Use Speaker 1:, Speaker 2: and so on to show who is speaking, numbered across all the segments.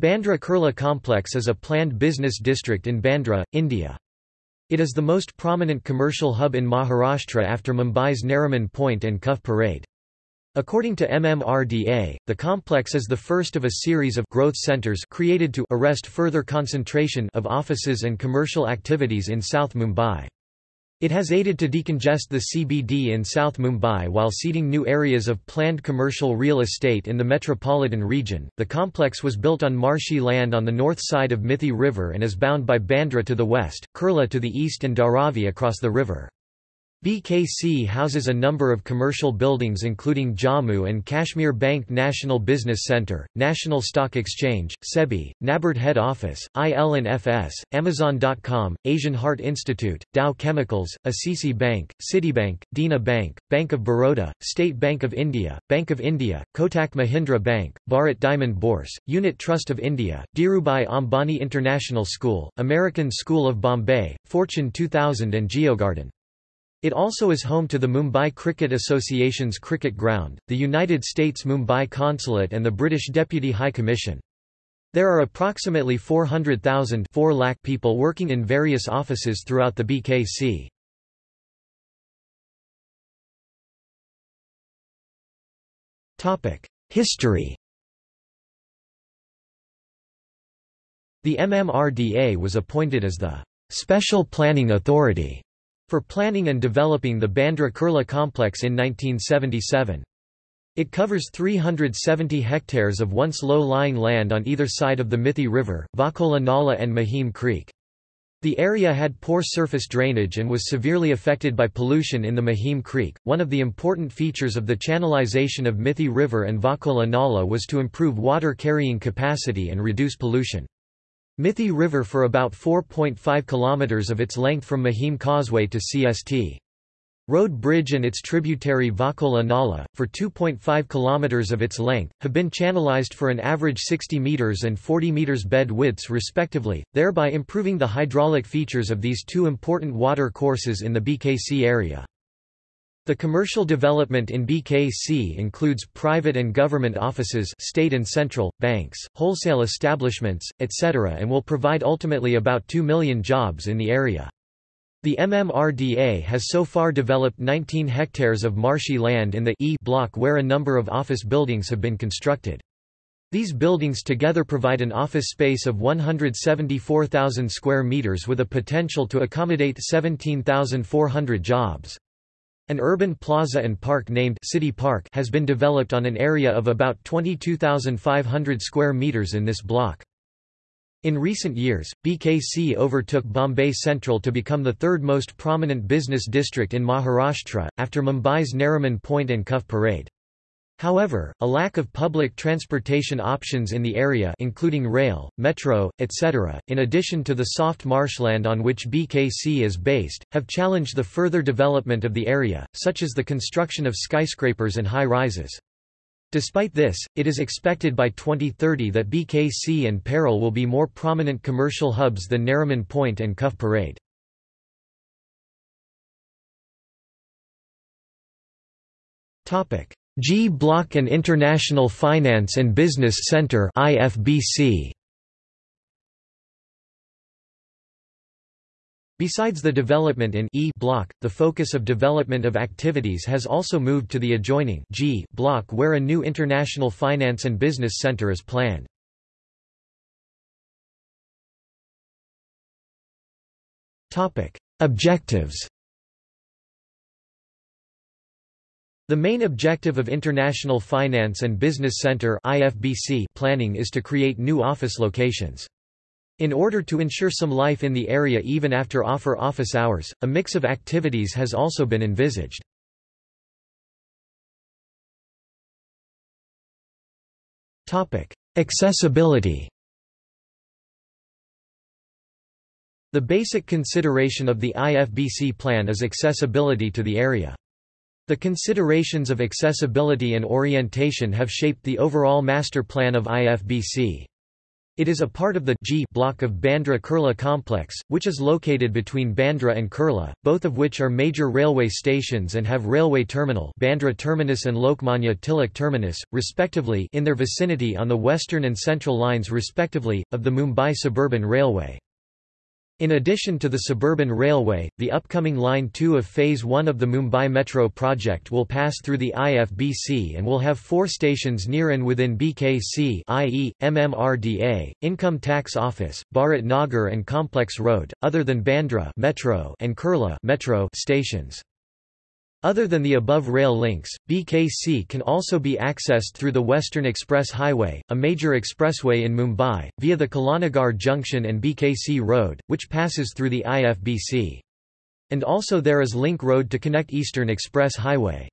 Speaker 1: Bandra Kurla Complex is a planned business district in Bandra, India. It is the most prominent commercial hub in Maharashtra after Mumbai's Nariman Point and Cuffe Parade. According to MMRDA, the complex is the first of a series of growth centers created to arrest further concentration of offices and commercial activities in South Mumbai. It has aided to decongest the CBD in South Mumbai while seeding new areas of planned commercial real estate in the metropolitan region. The complex was built on marshy land on the north side of Mithi River and is bound by Bandra to the west, Kurla to the east, and Dharavi across the river. BKC houses a number of commercial buildings including Jammu and Kashmir Bank National Business Centre, National Stock Exchange, SEBI, NABARD Head Office, IL&FS, Amazon.com, Asian Heart Institute, Dow Chemicals, ICICI Bank, Citibank, Dena Bank, Bank of Baroda, State Bank of India, Bank of India, Kotak Mahindra Bank, Bharat Diamond Bourse, Unit Trust of India, Dhirubhai Ambani International School, American School of Bombay, Fortune 2000 and Geogarden. It also is home to the Mumbai Cricket Association's cricket ground, the United States Mumbai Consulate and the British Deputy High Commission. There are approximately 400,000 4 lakh people working in various offices throughout the BKC. History The MMRDA was appointed as the Special Planning Authority for planning and developing the Bandra Kurla complex in 1977. It covers 370 hectares of once low-lying land on either side of the Mithi River, Vakola Nala and Mahim Creek. The area had poor surface drainage and was severely affected by pollution in the Mahim Creek. One of the important features of the channelization of Mithi River and Vakola Nala was to improve water carrying capacity and reduce pollution. Mithi River for about 4.5 km of its length from Mahim Causeway to CST. Road Bridge and its tributary Vakola Nala, for 2.5 km of its length, have been channelized for an average 60 meters and 40 meters bed widths respectively, thereby improving the hydraulic features of these two important water courses in the BKC area. The commercial development in BKC includes private and government offices state and central, banks, wholesale establishments, etc. and will provide ultimately about 2 million jobs in the area. The MMRDA has so far developed 19 hectares of marshy land in the E block where a number of office buildings have been constructed. These buildings together provide an office space of 174,000 square meters with a potential to accommodate 17,400 jobs. An urban plaza and park named City Park has been developed on an area of about 22,500 square meters in this block. In recent years, BKC overtook Bombay Central to become the third most prominent business district in Maharashtra, after Mumbai's Nariman Point and Cuffe Parade. However, a lack of public transportation options in the area including rail, metro, etc., in addition to the soft marshland on which BKC is based, have challenged the further development of the area, such as the construction of skyscrapers and high-rises. Despite this, it is expected by 2030 that BKC and Parel will be more prominent commercial hubs than Nariman Point and Cuffe Parade. Topic: G Block and International Finance and Business Center IFBC. Besides the development in E block, the focus of development of activities has also moved to the adjoining G block where a new international finance and business center is planned. Topic: Objectives The main objective of International Finance and Business Center planning is to create new office locations. In order to ensure some life in the area even after offer office hours, a mix of activities has also been envisaged. Accessibility. The basic consideration of the IFBC plan is accessibility to the area. The considerations of accessibility and orientation have shaped the overall master plan of IFBC. It is a part of the G block of Bandra-Kurla complex, which is located between Bandra and Kurla, both of which are major railway stations and have railway terminal Bandra terminus and Lokmanya Tilak terminus, respectively in their vicinity on the western and central lines respectively, of the Mumbai Suburban Railway. In addition to the suburban railway, the upcoming Line 2 of Phase 1 of the Mumbai Metro project will pass through the IFBC and will have four stations near and within BKC i.e., MMRDA, Income Tax Office, Bharat Nagar and Complex Road, other than Bandra Metro and Kurla Metro stations. Other than the above rail links, BKC can also be accessed through the Western Express Highway, a major expressway in Mumbai, via the Kalanagar Junction and BKC Road, which passes through the IFBC. And also there is link road to connect Eastern Express Highway.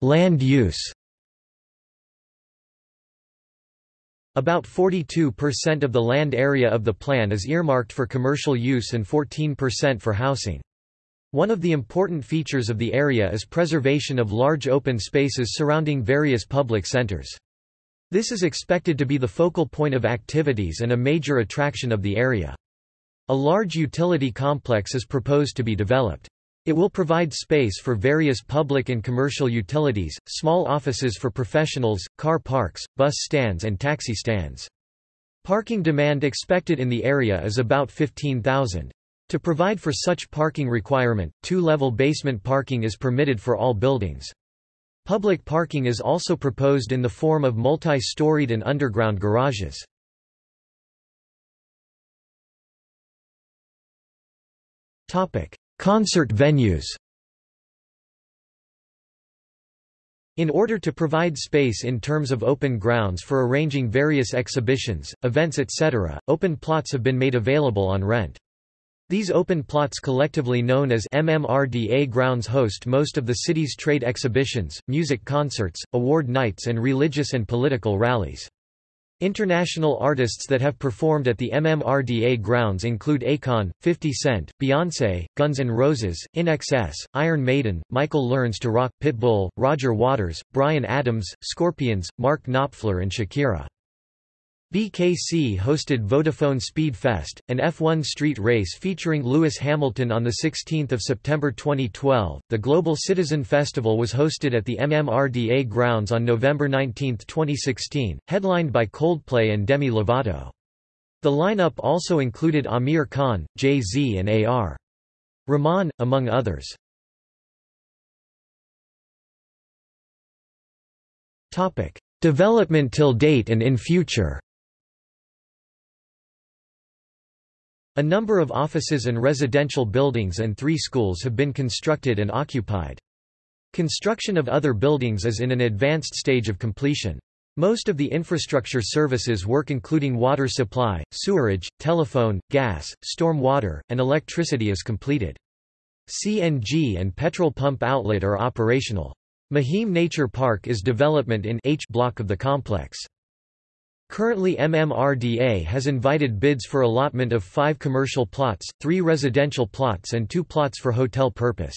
Speaker 1: Land use About 42% of the land area of the plan is earmarked for commercial use and 14% for housing. One of the important features of the area is preservation of large open spaces surrounding various public centers. This is expected to be the focal point of activities and a major attraction of the area. A large utility complex is proposed to be developed. It will provide space for various public and commercial utilities, small offices for professionals, car parks, bus stands and taxi stands. Parking demand expected in the area is about 15,000. To provide for such parking requirement, two-level basement parking is permitted for all buildings. Public parking is also proposed in the form of multi-storied and underground garages. Topic: Concert venues In order to provide space in terms of open grounds for arranging various exhibitions, events etc., open plots have been made available on rent. These open plots collectively known as MMRDA grounds host most of the city's trade exhibitions, music concerts, award nights and religious and political rallies. International artists that have performed at the MMRDA grounds include Akon, 50 Cent, Beyoncé, Guns N' Roses, INXS, Iron Maiden, Michael Learns to Rock, Pitbull, Roger Waters, Bryan Adams, Scorpions, Mark Knopfler and Shakira. BKC hosted Vodafone Speed Fest, an F1 street race featuring Lewis Hamilton on 16 September 2012. The Global Citizen Festival was hosted at the MMRDA grounds on November 19, 2016, headlined by Coldplay and Demi Lovato. The lineup also included Amir Khan, Jay-Z and A.R. Rahman, among others. Development till date and in future A number of offices and residential buildings and three schools have been constructed and occupied. Construction of other buildings is in an advanced stage of completion. Most of the infrastructure services work including water supply, sewerage, telephone, gas, storm water, and electricity is completed. CNG and petrol pump outlet are operational. Mahim Nature Park is development in H block of the complex. Currently MMRDA has invited bids for allotment of five commercial plots, three residential plots and two plots for hotel purpose.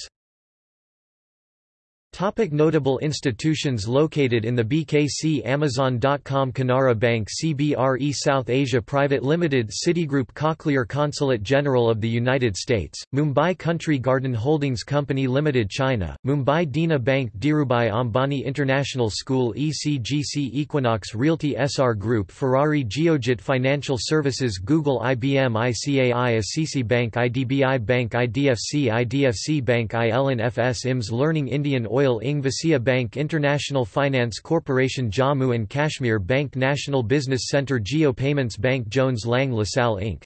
Speaker 1: Topic notable institutions located in the BKC Amazon.com Canara Bank CBRE South Asia Private Limited Citigroup Cochlear Consulate General of the United States, Mumbai Country Garden Holdings Company Limited China, Mumbai Dena Bank Dhirubhai Ambani International School ECGC Equinox Realty SR Group Ferrari Geojit Financial Services Google IBM ICAI ICICI Bank IDBI Bank IDFC IDFC Bank IL&FS IMS Learning Indian Oil Oil Ing Bank International Finance Corporation Jammu and Kashmir Bank National Business Centre Jio Payments Bank Jones Lang LaSalle Inc.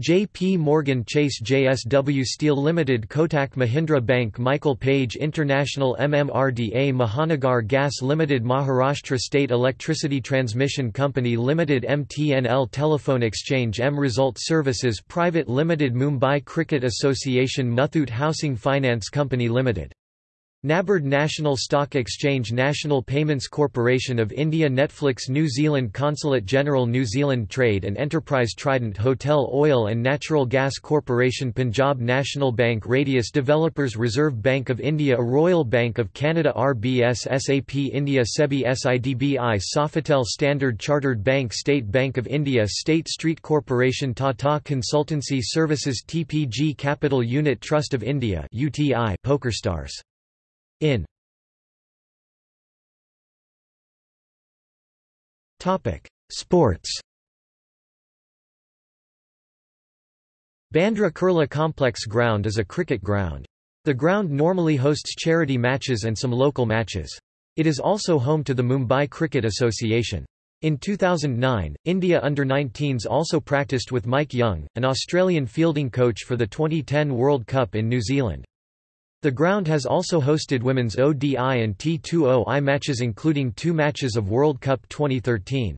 Speaker 1: J.P. Morgan Chase JSW Steel Limited Kotak Mahindra Bank Michael Page International MMRDA Mahanagar Gas Limited Maharashtra State Electricity Transmission Company Limited MTNL Telephone Exchange M Result Services Private Limited Mumbai Cricket Association Muthoot Housing Finance Company Limited NABARD National Stock Exchange National Payments Corporation of India Netflix New Zealand Consulate General New Zealand Trade and Enterprise Trident Hotel Oil and Natural Gas Corporation Punjab National Bank Radius Developers Reserve Bank of India Royal Bank of Canada RBS SAP India SEBI SIDBI Sofitel Standard Chartered Bank State Bank of India State Street Corporation Tata Consultancy Services TPG Capital Unit Trust of India UTI PokerStars in Topic: Sports Bandra Kurla Complex Ground is a cricket ground. The ground normally hosts charity matches and some local matches. It is also home to the Mumbai Cricket Association. In 2009, India under-19s also practiced with Mike Young, an Australian fielding coach for the 2010 World Cup in New Zealand. The ground has also hosted women's ODI and T20I matches including two matches of World Cup 2013.